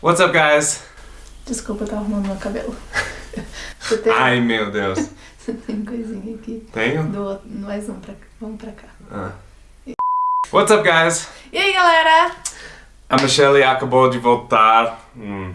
What's up, guys? Desculpa, eu tava arrumando meu cabelo. Tem, Ai, meu Deus. você tem coisinha aqui. Tenho? Do mais um pra cá. Vamos pra cá. Ah. What's up, guys? E aí, galera? A Michelle acabou de voltar. Hum,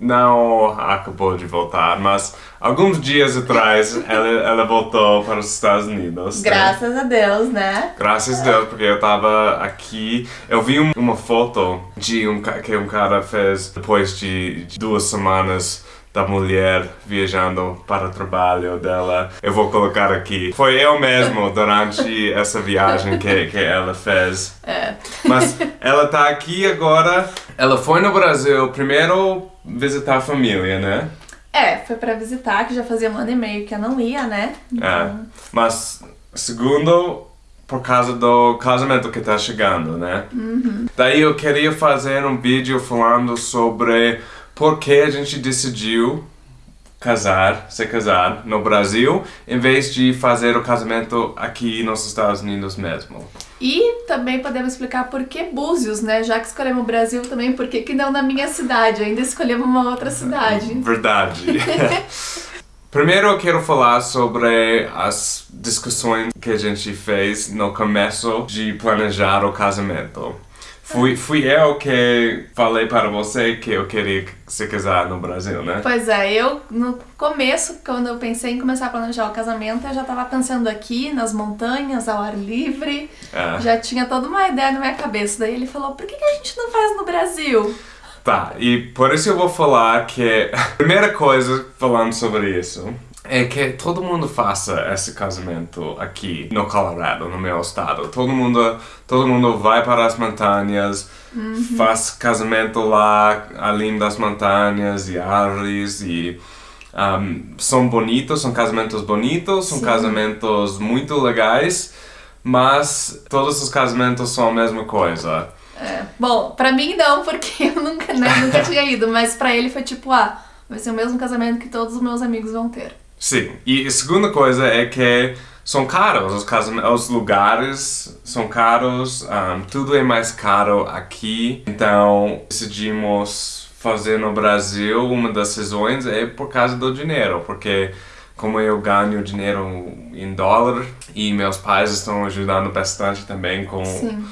não acabou de voltar, mas alguns dias atrás ela, ela voltou para os Estados Unidos. né? Graças a Deus, né? Graças a Deus, porque eu tava aqui. Eu vi um- uma foto de um que um cara fez depois de, de duas semanas da mulher viajando para o trabalho dela. Eu vou colocar aqui. Foi eu mesmo durante essa viagem que, que ela fez. É. Mas ela tá aqui agora. Ela foi no Brasil primeiro visitar a família, né? É, foi pra visitar, que já fazia um ano e meio que eu não ia, né? É. Mas segundo, por causa do casamento que tá chegando, né? Daí eu queria fazer um vídeo falando sobre por que a gente decidiu casar, se casar no Brasil, em vez de fazer o casamento aqui nos Estados Unidos mesmo. E também podemos explicar por que Búzios, né? Já que escolhemos o Brasil também, por que que não na minha cidade? Ainda escolhemos uma outra cidade. Verdade. Primeiro eu quero falar sobre as discussões que a gente fez no começo de planejar o casamento. Fui, fui eu que falei para você que eu queria se casar no Brasil, né? Pois é, eu no começo, quando eu pensei em começar a planejar o casamento, eu já tava pensando aqui nas montanhas, ao ar livre, É. já tinha toda uma ideia na minha cabeça. Daí ele falou: por que, que a gente não faz no Brasil? Tá, e por isso eu vou falar que primeira coisa falando sobre isso é que todo mundo faça esse casamento aqui no Colorado, no meu estado. Todo mundo, todo mundo vai para as montanhas, faz casamento lá, além das montanhas e árvores e um, são bonitos, são casamentos bonitos, são Sim. casamentos muito legais, mas todos os casamentos são a mesma coisa. É, bom, pra mim não, porque eu nunca, né, nunca tinha ido, mas pra ele foi tipo: ah, vai ser o mesmo casamento que todos os meus amigos vão ter. Sim, e a segunda coisa é que são caros, os, casam- os lugares são caros, um, tudo é mais caro aqui, então decidimos fazer no Brasil uma das razões é por causa do dinheiro, porque como eu ganho dinheiro em dólar e meus pais estão ajudando bastante também com Sim.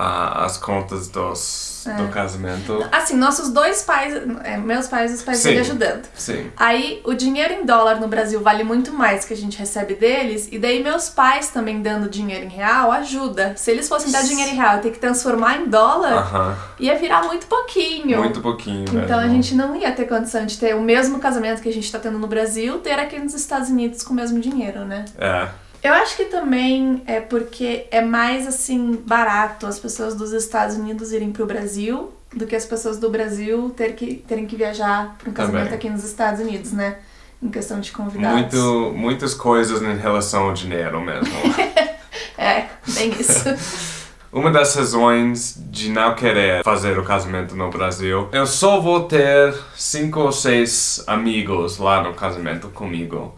Ah, as contas dos, do casamento. Assim, nossos dois pais, é, meus pais e os pais Sim. dele ajudando. Sim. Aí o dinheiro em dólar no Brasil vale muito mais que a gente recebe deles, e daí meus pais também dando dinheiro em real ajuda. Se eles fossem dar dinheiro em real e ter que transformar em dólar, Aham, ia virar muito pouquinho. muito pouquinho Então a gente não ia ter condição de ter o mesmo casamento que a gente tá tendo no Brasil, ter aqui nos Estados Unidos com o mesmo dinheiro, né? É. Eu acho que também é porque é mais assim barato as pessoas dos Estados Unidos irem pro Brasil do que as pessoas do Brasil ter que, terem que viajar para um casamento Também. aqui nos Estados Unidos, né? Em questão de convidados. Muito, muitas coisas em relação ao dinheiro mesmo. É, bem isso. Uma das razões de não querer fazer o casamento no Brasil, eu só vou ter cinco ou seis amigos lá no casamento comigo.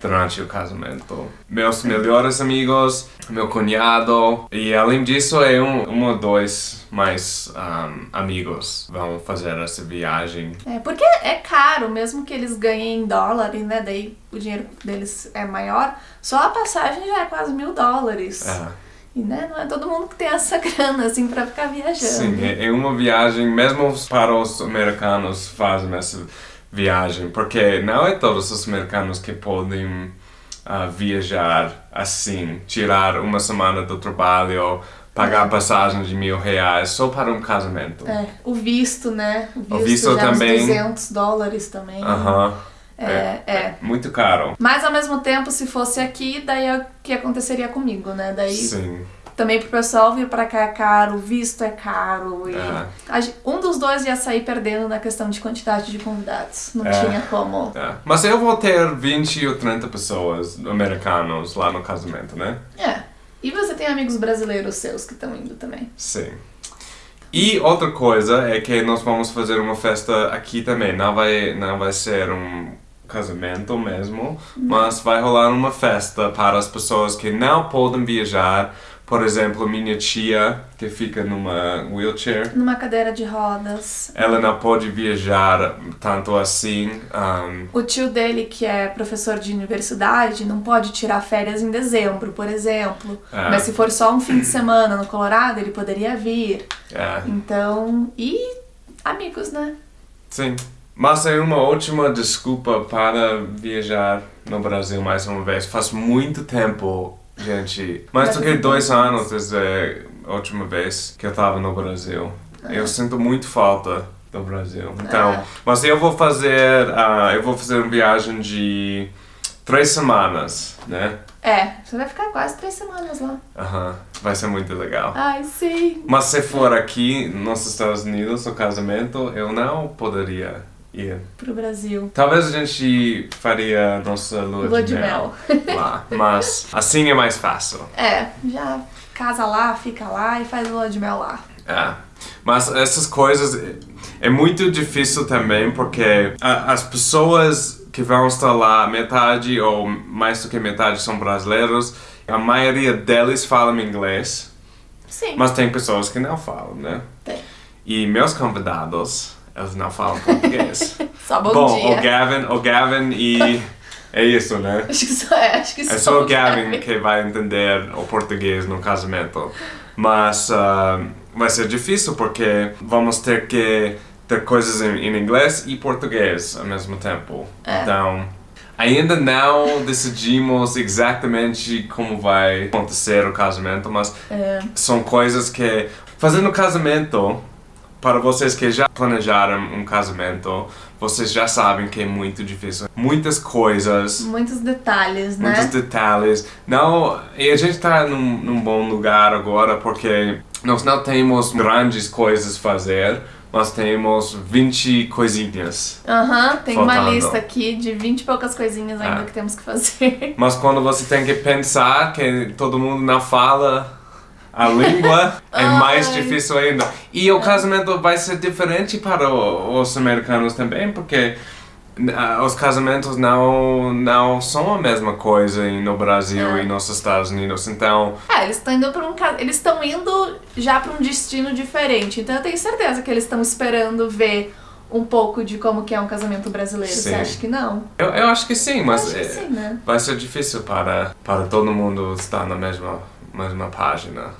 Durante o casamento. Meus melhores amigos, meu cunhado e além disso é um, um ou dois mais um, amigos vão fazer essa viagem. É, porque é caro, mesmo que eles ganhem em dólar, né, daí o dinheiro deles é maior, só a passagem já é quase mil dólares. É. E né, não é todo mundo que tem essa grana assim pra ficar viajando. Sim, é é uma viagem, mesmo para os americanos fazem essa viagem, porque não é todos os americanos que podem ah, viajar assim, tirar uma semana do trabalho, pagar passagem de mil reais só para um casamento. É, o visto, né? O visto, O visto já também. uns 200 dólares também. Aham. É, é. Muito caro. Mas ao mesmo tempo, se fosse aqui, daí é o que aconteceria comigo, né? Daí Sim. Também pro pessoal vir pra cá é caro, visto é caro. E um dos dois ia sair perdendo na questão de quantidade de convidados. Não É. tinha como. É. Mas eu vou ter 20 ou 30 pessoas americanos lá no casamento, né? É. E você tem amigos brasileiros seus que estão indo também. Sim. E outra coisa é que nós vamos fazer uma festa aqui também. Não vai, não vai ser um casamento mesmo, mas vai rolar uma festa para as pessoas que não podem viajar Por exemplo, minha tia, que fica numa wheelchair, Numa cadeira de rodas. ela não pode viajar tanto assim. um, O tio dele, que é professor de universidade, não pode tirar férias em dezembro, por exemplo. É. Mas se for só um fim de semana no Colorado, ele poderia vir. é, Então. E amigos, né? sim. Mas é uma ótima desculpa para viajar no Brasil mais uma vez. Faz muito tempo, gente. Mais do que dois anos desde a última vez que eu estava no Brasil. Eu sinto muito falta do Brasil. Então, É. mas eu vou fazer, ah, eu vou fazer uma viagem de três semanas, né? É, você vai ficar quase três semanas lá. Aham, vai ser muito legal. Ai, sim. Mas se for aqui nos Estados Unidos, o casamento, eu não poderia ir. Pro Brasil. Talvez a gente faria nossa lua, Lua de, de mel, lá, mas assim é mais fácil. É, já casa lá, fica lá e faz lua de mel lá. É. Mas essas coisas é- é muito difícil também porque a- as pessoas que vão estar lá, metade ou mais do que metade são brasileiros, a maioria deles falam inglês, Sim. mas tem pessoas que não falam, né? Tem. E meus convidados, eles não falam português. Só bom, Bom, dia. o Gavin, o Gavin e. É isso, né? Acho que só é, acho que É só o Gavin que vai entender o português no casamento. Mas ah, vai ser difícil porque vamos ter que ter coisas em, em inglês e português ao mesmo tempo. É. Então, ainda não decidimos exatamente como vai acontecer o casamento, mas É, são coisas que fazendo casamento para vocês que já planejaram um casamento vocês já sabem que é muito difícil muitas coisas muitos detalhes, né? muitos detalhes não e a gente está num, num bom lugar agora porque nós não temos grandes coisas a fazer mas temos 20 coisinhas Aham, tem uma Faltando. lista aqui de 20 e poucas coisinhas ainda É. que temos que fazer. Mas quando você tem que pensar que todo mundo não fala a língua, é mais Ai. difícil ainda. E o casamento vai ser diferente para os americanos também, porque ah, os casamentos não, não são a mesma coisa no Brasil É. e nos Estados Unidos. Então, É, eles estão indo para um eles estão indo já para um destino diferente. Então eu tenho certeza que eles estão esperando ver um pouco de como que é um casamento brasileiro. Você Sim. acha que não? eu, eu acho que sim, mas que é, sim, né? vai ser difícil para, para todo mundo estar na mesma, mesma página.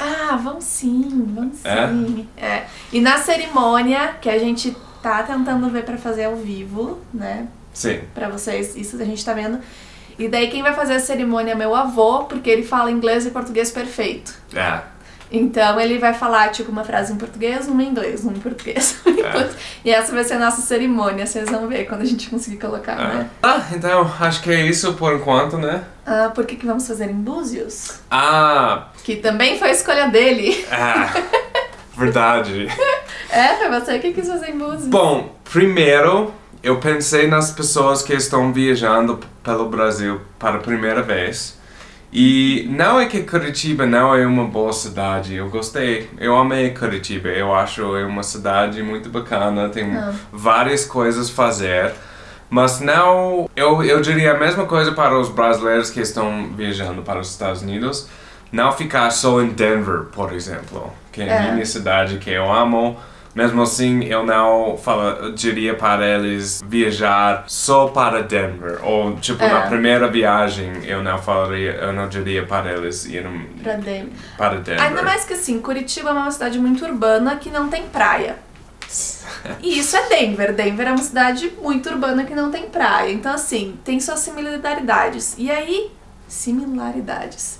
Ah, vão sim, vão É? sim. É. E na cerimônia que a gente tá tentando ver pra fazer ao vivo, né? Sim. Pra vocês, isso a gente tá vendo. E daí quem vai fazer a cerimônia é meu avô, porque ele fala inglês e português perfeito. É. Então ele vai falar tipo uma frase em português, uma em inglês, uma em português. uma em É. português. E essa vai ser a nossa cerimônia, vocês vão ver quando a gente conseguir colocar, é. né? Ah, então acho que é isso por enquanto, né? Ah, por que, que vamos fazer em Búzios? Ah, Que também foi a escolha dele. Ah, verdade. É, foi você que quis fazer em Búzios. Bom, primeiro eu pensei nas pessoas que estão viajando pelo Brasil para a primeira vez. E não é que Curitiba não é uma boa cidade, eu gostei, eu amei Curitiba, eu acho é uma cidade muito bacana, tem Ah. várias coisas a fazer, mas não, eu, eu diria a mesma coisa para os brasileiros que estão viajando para os Estados Unidos, não ficar só em Denver, por exemplo, que é, É. a minha cidade que eu amo, mesmo assim, eu não fala, diria para eles viajar só para Denver. Ou, tipo, É. na primeira viagem, eu não falaria, eu não diria para eles irem Pra Denver. para Denver. Ainda mais que assim, Curitiba é uma cidade muito urbana que não tem praia. E isso é Denver. Denver é uma cidade muito urbana que não tem praia. Então, assim, tem suas similaridades. E aí. Similaridades.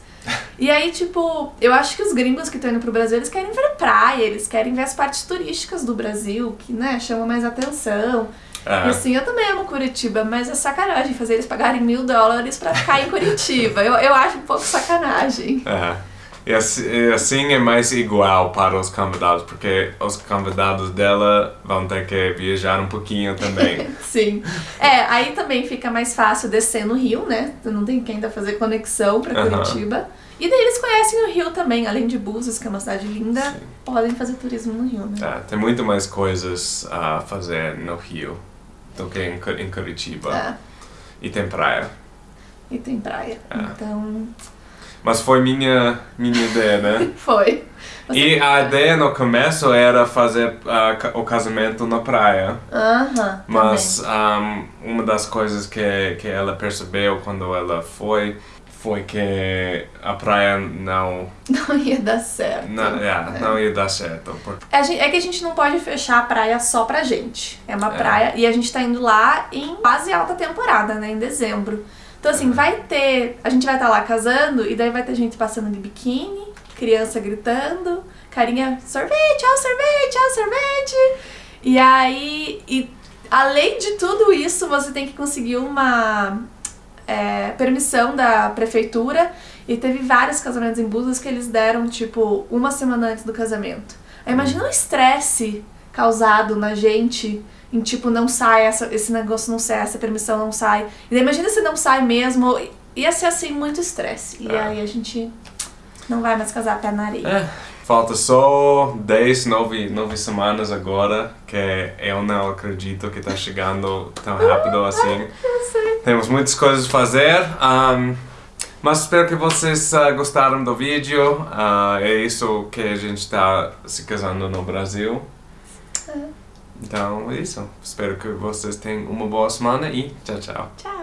E aí, tipo, eu acho que os gringos que estão indo pro Brasil, eles querem ver praia, eles querem ver as partes turísticas do Brasil, que, né, chamam mais atenção. É. E assim, eu também amo Curitiba, mas é sacanagem fazer eles pagarem mil dólares pra ficar em Curitiba. Eu, eu acho um pouco sacanagem. É. E assim, e assim é mais igual para os convidados, porque os convidados dela vão ter que viajar um pouquinho também. Sim. É, aí também fica mais fácil descer no Rio, né? Tu não tem que ainda fazer conexão Aham. Curitiba. E daí eles conhecem o Rio também, além de Búzios, que é uma cidade linda, Sim. podem fazer turismo no Rio, né? É, tem muito mais coisas a fazer no Rio do que em, em Curitiba. É, E tem praia. e tem praia. É. Então, Mas foi minha, minha ideia, né? Foi. Você E a ideia no começo era fazer ah, ca- o casamento na praia. Aham. Mas um, uma das coisas que, que ela percebeu quando ela foi foi que a praia não. Não ia dar certo. não, yeah, não ia dar certo. Porque, gen- É que a gente não pode fechar a praia só pra gente. É uma É. praia e a gente tá indo lá em quase alta temporada, né? Em dezembro. Então, assim, vai ter. A gente vai estar lá casando e daí vai ter gente passando de biquíni, criança gritando, carinha, sorvete, ó, sorvete, ó, sorvete. E aí. E além de tudo isso, você tem que conseguir uma é, permissão da prefeitura. E teve vários casamentos em Búzios que eles deram, tipo, uma semana antes do casamento. Aí imagina o estresse causado na gente em, tipo, não sai, essa, esse negócio não sai, essa permissão não sai. E daí imagina se não sai mesmo. Ia ser, assim, muito estresse. E É. aí a gente não vai mais casar pé na areia. é, falta só 10, 9, 9 semanas agora, que eu não acredito que está chegando tão rápido assim. Temos muitas coisas a fazer. um, mas espero que vocês ah, gostaram do vídeo. Ah, é isso que a gente está se casando no Brasil. Então é isso. Espero que vocês tenham uma boa semana e tchau, tchau. Tchau.